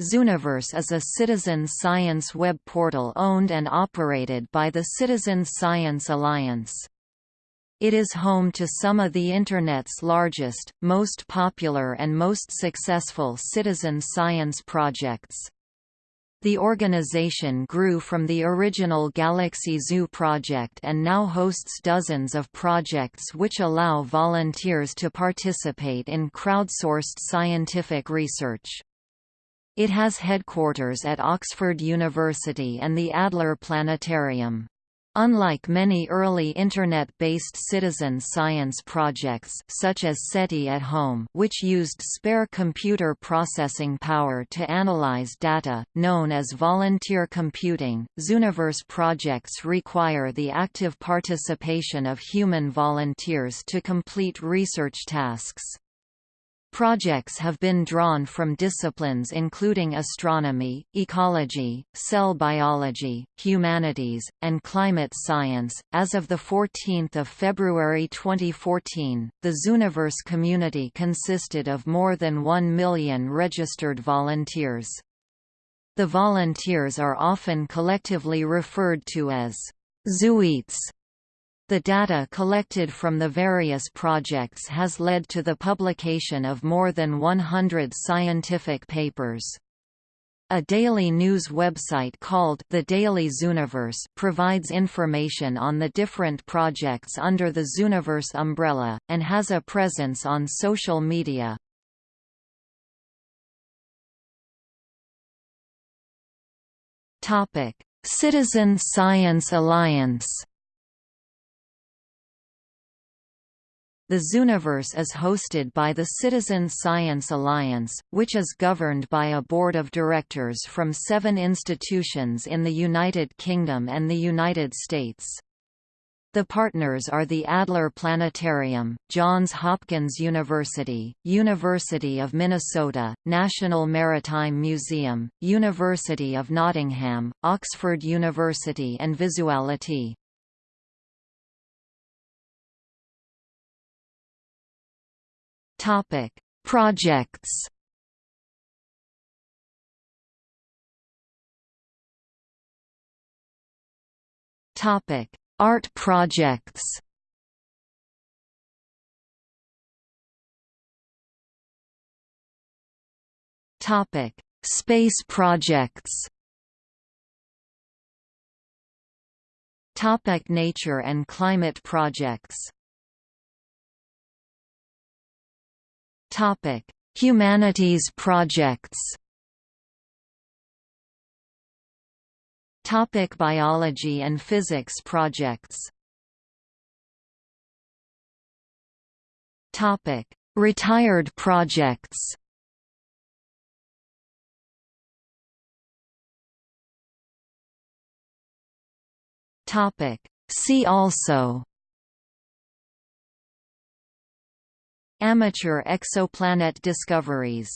Zooniverse is a citizen science web portal owned and operated by the Citizen Science Alliance. It is home to some of the Internet's largest, most popular and most successful citizen science projects. The organization grew from the original Galaxy Zoo project and now hosts dozens of projects which allow volunteers to participate in crowdsourced scientific research. It has headquarters at Oxford University and the Adler Planetarium. Unlike many early Internet-based citizen science projects such as SETI at Home which used spare computer processing power to analyze data, known as volunteer computing, Zooniverse projects require the active participation of human volunteers to complete research tasks. Projects have been drawn from disciplines including astronomy, ecology, cell biology, humanities, and climate science. As of the 14th of February 2014, the Zooniverse community consisted of more than 1 million registered volunteers. The volunteers are often collectively referred to as Zooites the data collected from the various projects has led to the publication of more than 100 scientific papers. A daily news website called The Daily Zooniverse provides information on the different projects under the Zooniverse umbrella, and has a presence on social media. Citizen Science Alliance The Zooniverse is hosted by the Citizen Science Alliance, which is governed by a board of directors from seven institutions in the United Kingdom and the United States. The partners are the Adler Planetarium, Johns Hopkins University, University of Minnesota, National Maritime Museum, University of Nottingham, Oxford University and Vizzuality. Topic: Projects. Topic: Art projects. Topic: Space projects. Topic nature and climate projects Topic: Humanities projects. Topic: Biology and physics projects. Topic: Retired projects. Topic: See also Amateur exoplanet discoveries